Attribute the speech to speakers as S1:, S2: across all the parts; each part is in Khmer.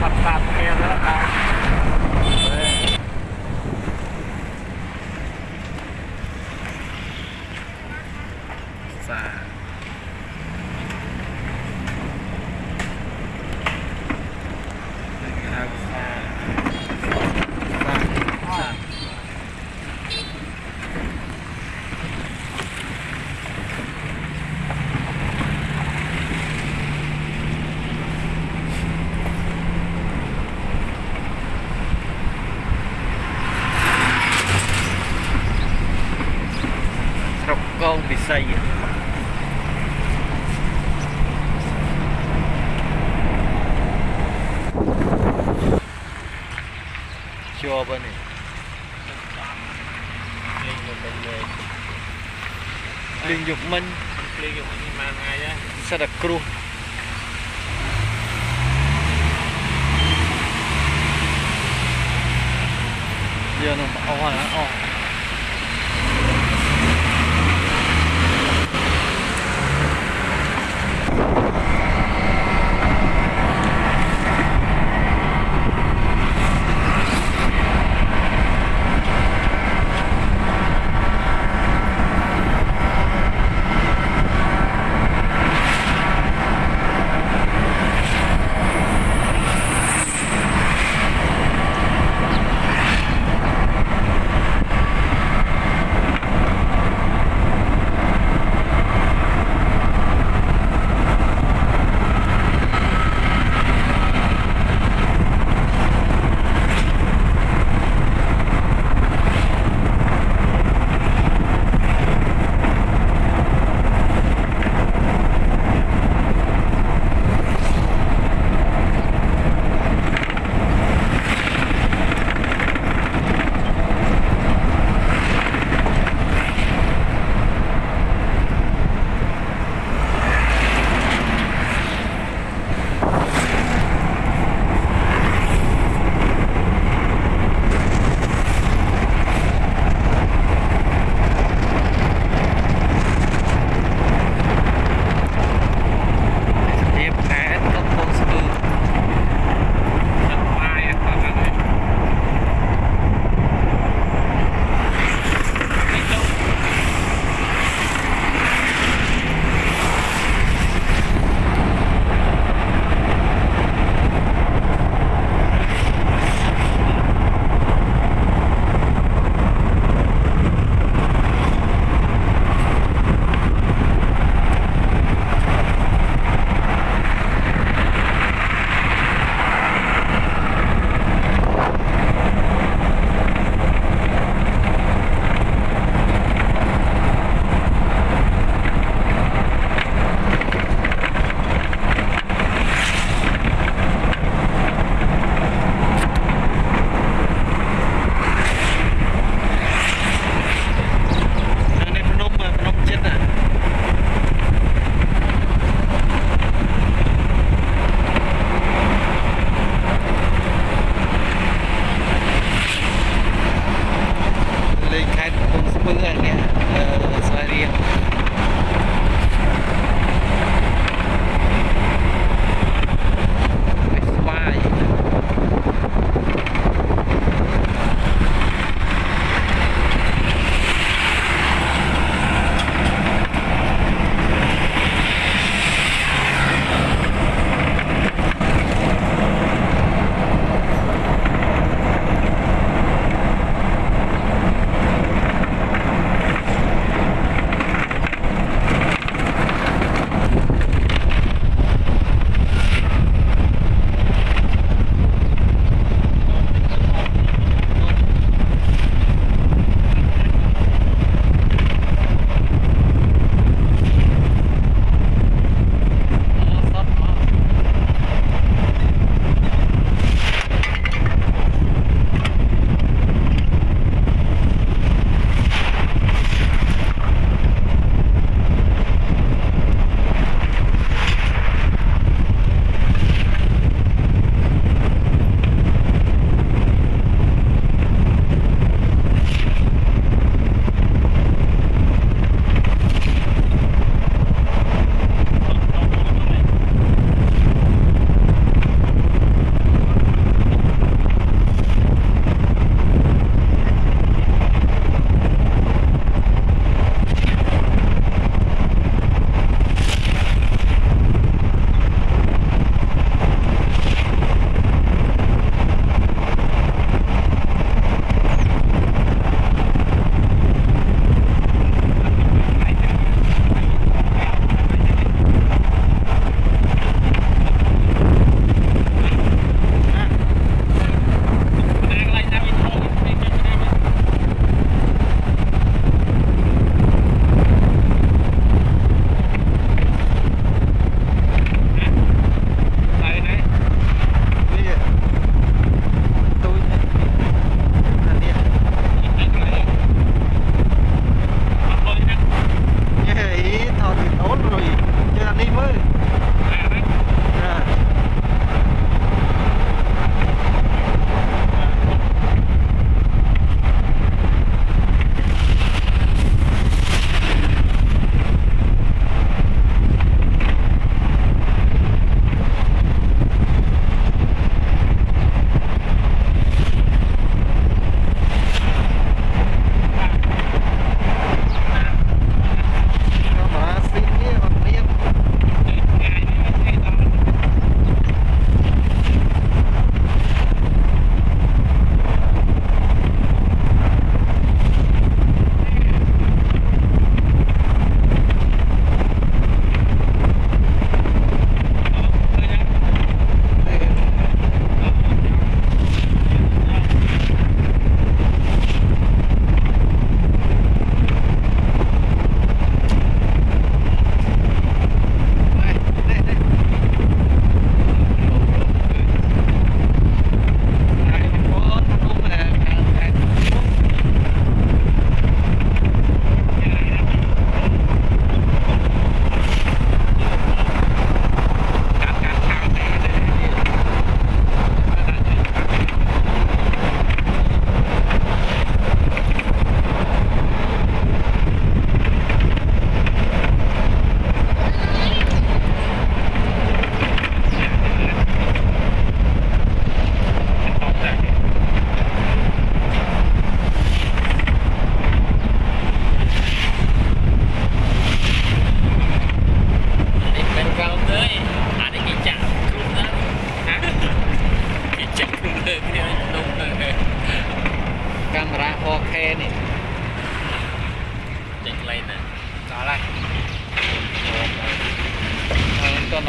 S1: ផាត់ផាត់គ្នាទៅដល់សានេះគេហៅសាសាសាស្រុកកងពិសី ជាប់ហើយនេះលេងយកទៅលេងលេងយកមិញ
S2: លេងយកនេះមកថ្ងៃដែរ
S1: សិតតែគ្រោះយកនោះអស់ហើយអស់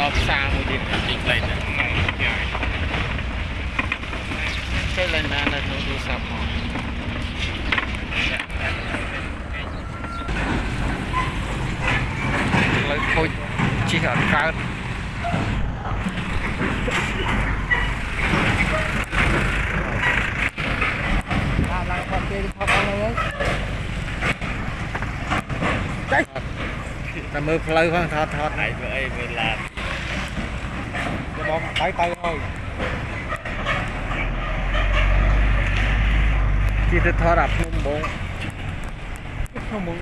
S1: ដល់ផ្សារមួយទៀតទីផ្លេតហ្នឹង
S3: ចេះលេង
S1: បាននៅក្នុងទូរស័ព្ទមកលើខូចជិះអត់កើតឡើងឡើងផុត
S3: គេផុត
S1: អស់ហើយ
S3: តែមើ
S1: លផ្លូវផងថតថតឯងធ្វើអីមើលឡាន bộ mặt tay tay thôi. Chỉ thích thở đập không bộ không bộ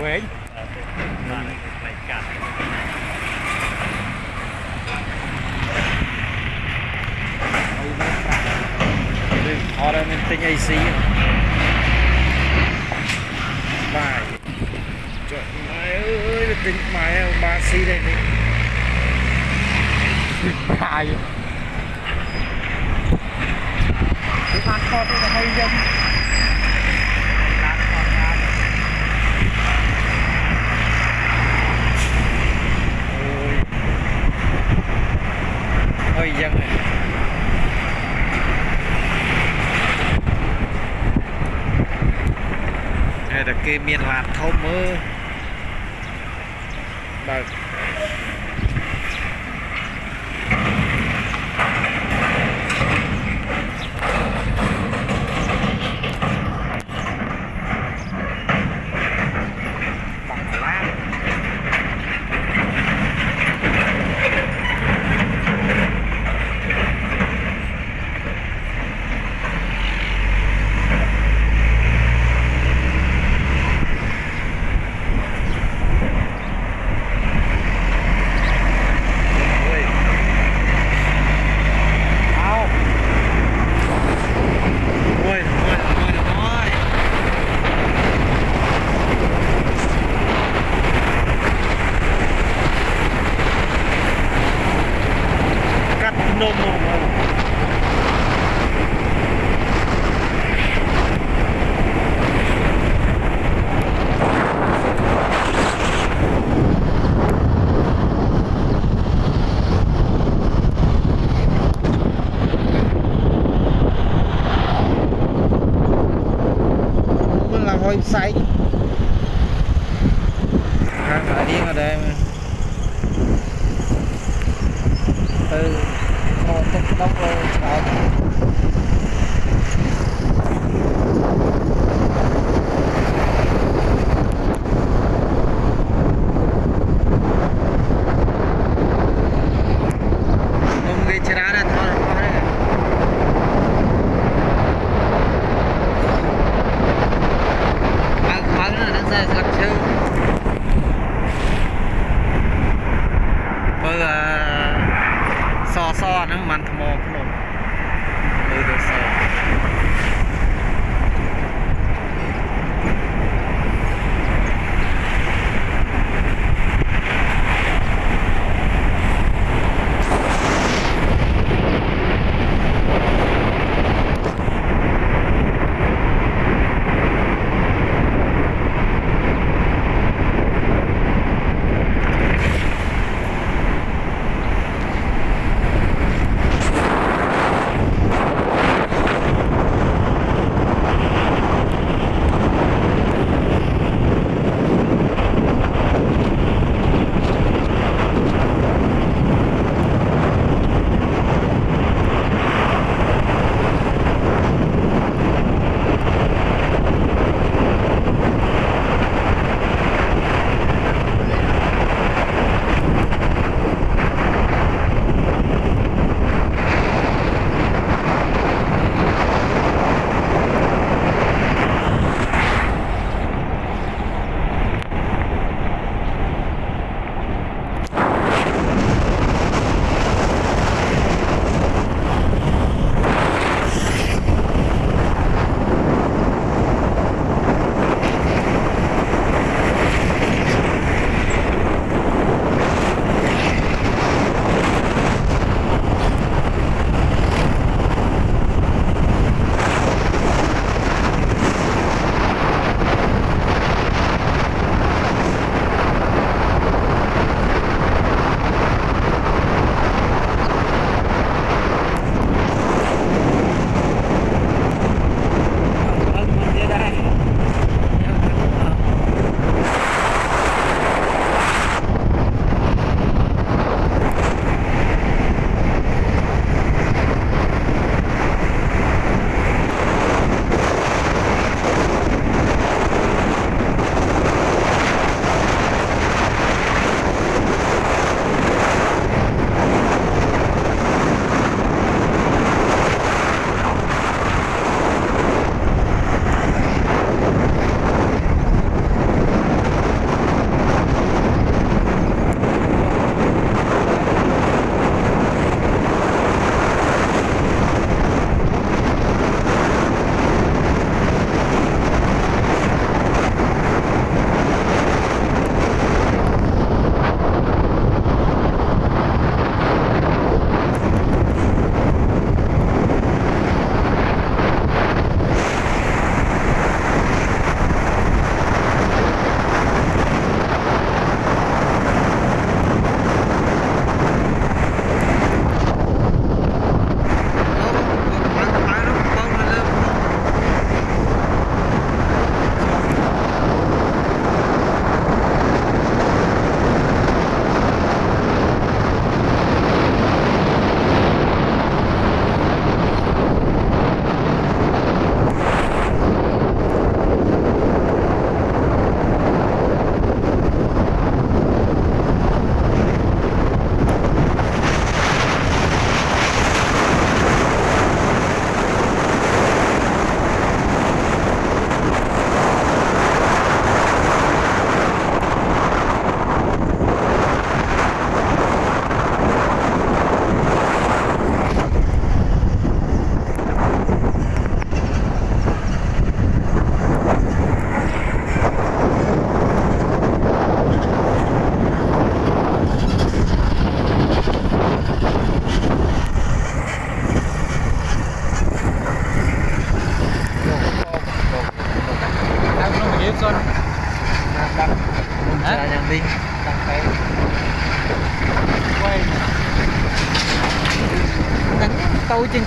S1: quên họ đang tinh AC bài. Trời mày ơi, tinh mày ba si đây này. កាយគឺបានខត់ទៅហើយយើងអើយយ៉ាងណា
S3: តែ
S1: គេមានឡានធំមើលបើ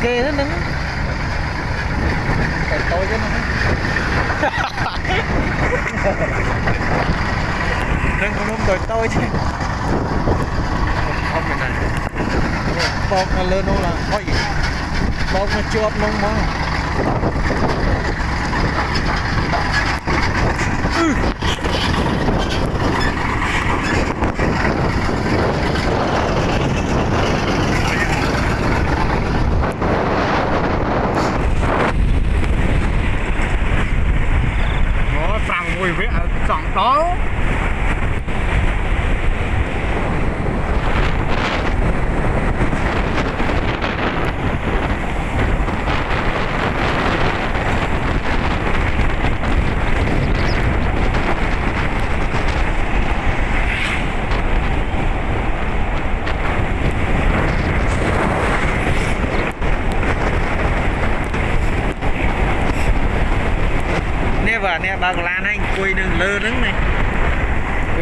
S1: គេហ្នឹងតែតូចហ្នឹងនឹងខ្ញុំតូចតូចខ្ញុំមិនណាបោកនៅលើនោះឡើងអុយបោកមកជាប់នោះហ្មង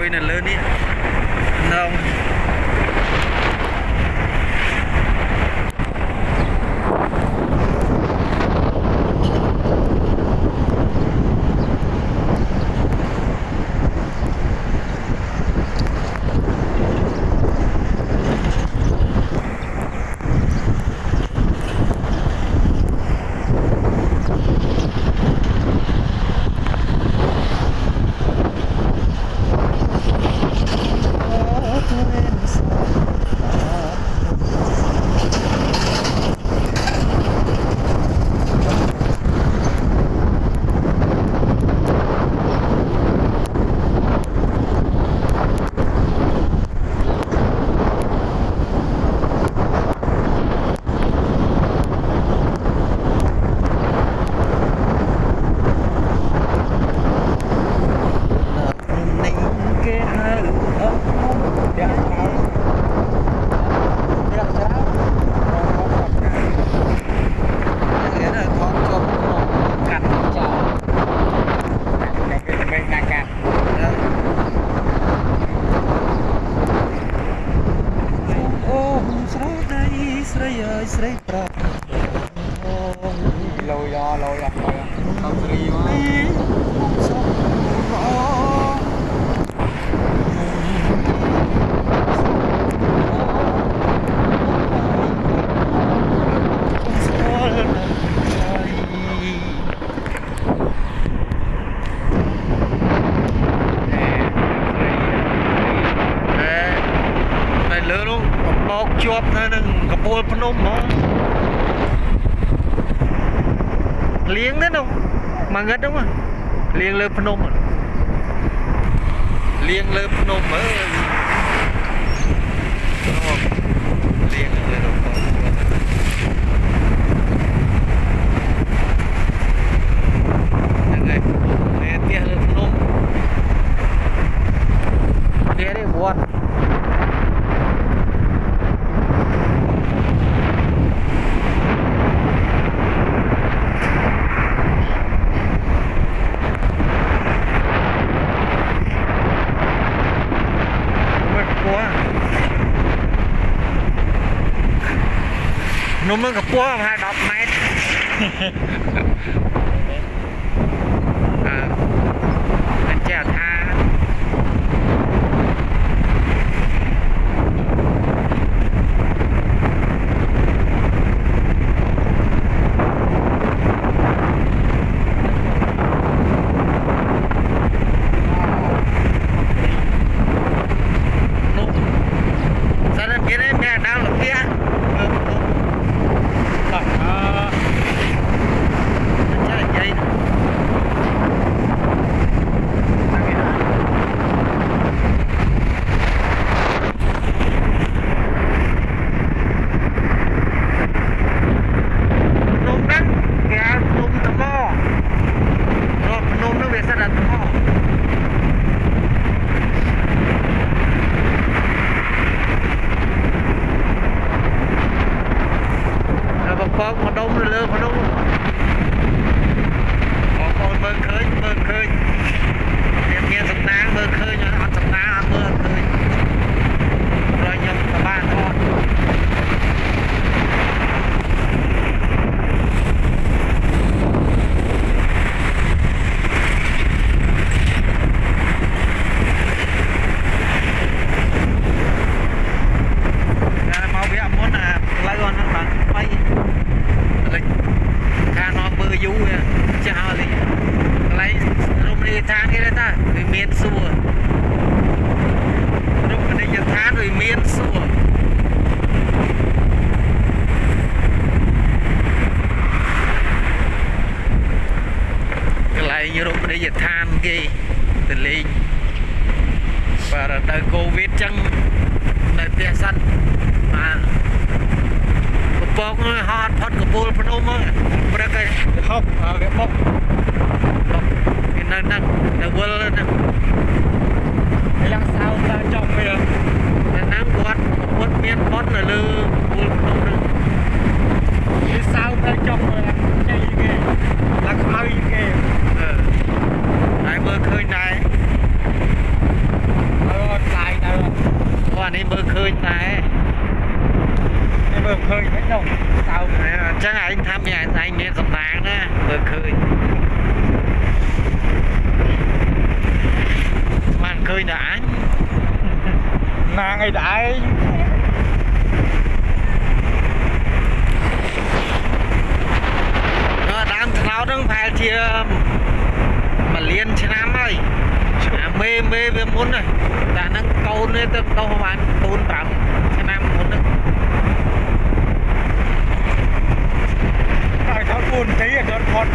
S3: trôi là lớn ý.
S1: Không. ម៉ាងឹតហ្នឹងលៀងលើភ្នំលៀង
S3: លើភ្នំអើយលៀងលើភ្នំ
S1: เมื่ ទ្ធមានផុតនៅលើកពូលភ្នំហ្នឹង
S3: វាសៅឡើងចំវាជ័យគេឡើងខ្មៅគេ
S1: អឺហើយមើលឃើញដែរ
S3: អើអត់ឡាយទៅ
S1: គាត់នេះមើលឃើញដែរ
S3: គេមើលឃើញមិនដឹងសៅ
S1: អញ្ចឹងឯងថាមានឯងមានសំណាងណាមើលឃើញបានឃើញតែអញ
S3: ណាងអីដែរ
S1: នៅ ដើមត្នោតហ្នឹងប្រហែលជាមួយលានឆ្នាំហើយអាមេមេវាមុនតែហ្នឹងកូននេះទៅដោះបានកូន5ឆ្នាំមុនហ្នឹង
S3: តែ
S1: ខោកូនទីអត់ផុត